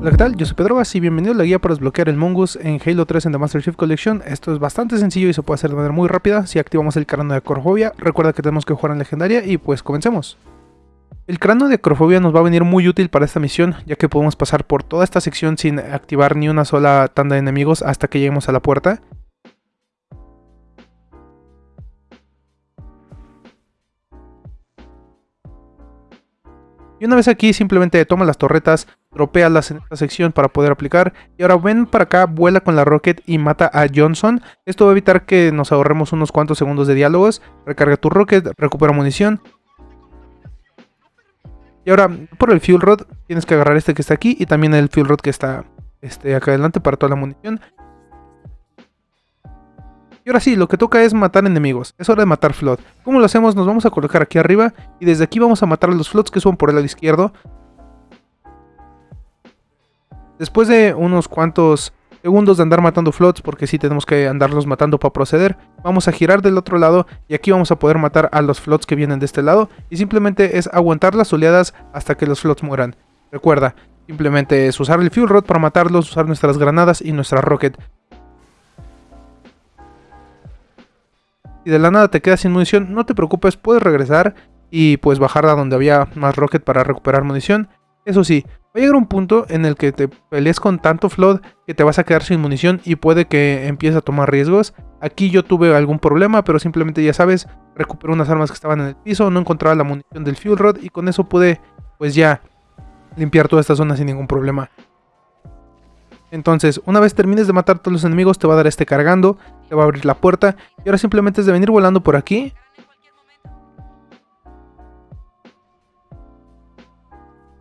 Hola, ¿qué tal? Yo soy Pedro y bienvenido a la guía para desbloquear el Mongoose en Halo 3 en The Master Chief Collection. Esto es bastante sencillo y se puede hacer de manera muy rápida si activamos el cráneo de acrofobia. Recuerda que tenemos que jugar en legendaria y pues comencemos. El cráneo de acrofobia nos va a venir muy útil para esta misión, ya que podemos pasar por toda esta sección sin activar ni una sola tanda de enemigos hasta que lleguemos a la puerta. Y una vez aquí simplemente toma las torretas, tropealas en esta sección para poder aplicar. Y ahora ven para acá, vuela con la Rocket y mata a Johnson. Esto va a evitar que nos ahorremos unos cuantos segundos de diálogos. Recarga tu Rocket, recupera munición. Y ahora, por el Fuel Rod, tienes que agarrar este que está aquí y también el Fuel Rod que está este, acá adelante para toda la munición. Y ahora sí, lo que toca es matar enemigos. Es hora de matar Flood. ¿Cómo lo hacemos? Nos vamos a colocar aquí arriba y desde aquí vamos a matar a los Floods que son por el lado izquierdo. Después de unos cuantos segundos de andar matando Floods, porque sí tenemos que andarlos matando para proceder, vamos a girar del otro lado y aquí vamos a poder matar a los Floods que vienen de este lado. Y simplemente es aguantar las oleadas hasta que los Floods mueran. Recuerda, simplemente es usar el Fuel Rod para matarlos, usar nuestras granadas y nuestra Rocket. Si de la nada te quedas sin munición, no te preocupes, puedes regresar y pues bajar a donde había más rocket para recuperar munición. Eso sí, va a llegar un punto en el que te pelees con tanto flood que te vas a quedar sin munición y puede que empieces a tomar riesgos. Aquí yo tuve algún problema, pero simplemente ya sabes, recuperé unas armas que estaban en el piso, no encontraba la munición del fuel rod y con eso pude pues ya limpiar toda esta zona sin ningún problema. Entonces, una vez termines de matar a todos los enemigos, te va a dar este cargando, te va a abrir la puerta. Y ahora simplemente es de venir volando por aquí.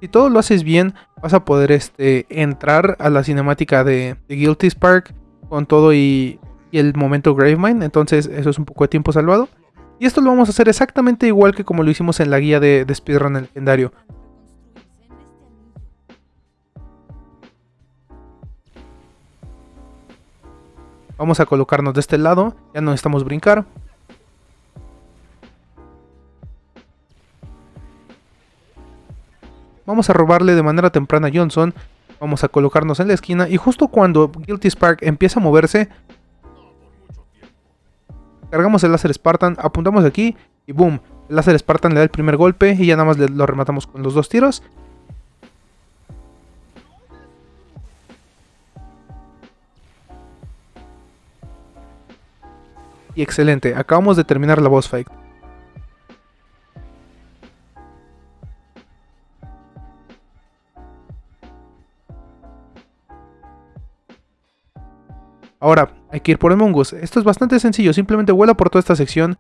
Si todo lo haces bien, vas a poder este, entrar a la cinemática de, Guilty Spark con todo y, el momento Gravemind. Entonces, eso es un poco de tiempo salvado. Y esto lo vamos a hacer exactamente igual que como lo hicimos en la guía de, de Speedrun legendario. Vamos a colocarnos de este lado, ya no necesitamos brincar. Vamos a robarle de manera temprana a Johnson. Vamos a colocarnos en la esquina y justo cuando Guilty Spark empieza a moverse, cargamos el láser Spartan, apuntamos aquí y boom, el láser Spartan le da el primer golpe y ya nada más lo rematamos con los dos tiros. y excelente. Acabamos de terminar la boss fight. Ahora, hay que ir por el Mongoose. Esto es bastante sencillo, simplemente vuela por toda esta sección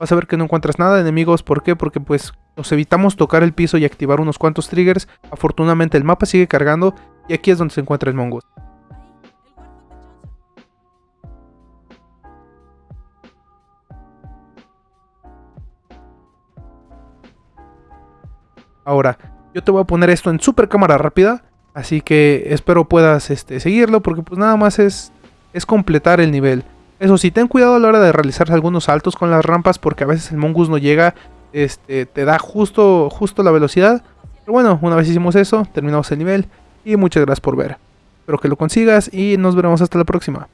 vas a ver que no encuentras nada de enemigos. ¿Por qué? Porque pues nos evitamos tocar el piso y activar unos cuantos triggers. Afortunadamente el mapa sigue cargando y aquí es donde se encuentra el mongoose. Ahora, yo te voy a poner esto en super cámara rápida. Así que espero puedas este, seguirlo porque pues nada más es, es completar el nivel. Eso sí, ten cuidado a la hora de realizar algunos saltos con las rampas porque a veces el mongoose no llega, este, te da justo, justo la velocidad. Pero bueno, una vez hicimos eso, terminamos el nivel y muchas gracias por ver. Espero que lo consigas y nos veremos hasta la próxima.